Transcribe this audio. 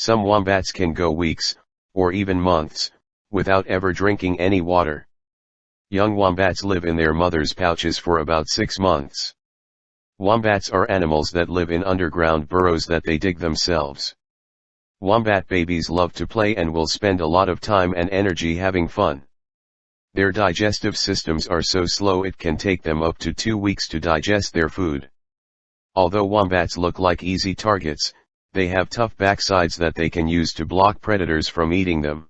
Some wombats can go weeks, or even months, without ever drinking any water. Young wombats live in their mother's pouches for about six months. Wombats are animals that live in underground burrows that they dig themselves. Wombat babies love to play and will spend a lot of time and energy having fun. Their digestive systems are so slow it can take them up to two weeks to digest their food. Although wombats look like easy targets, they have tough backsides that they can use to block predators from eating them.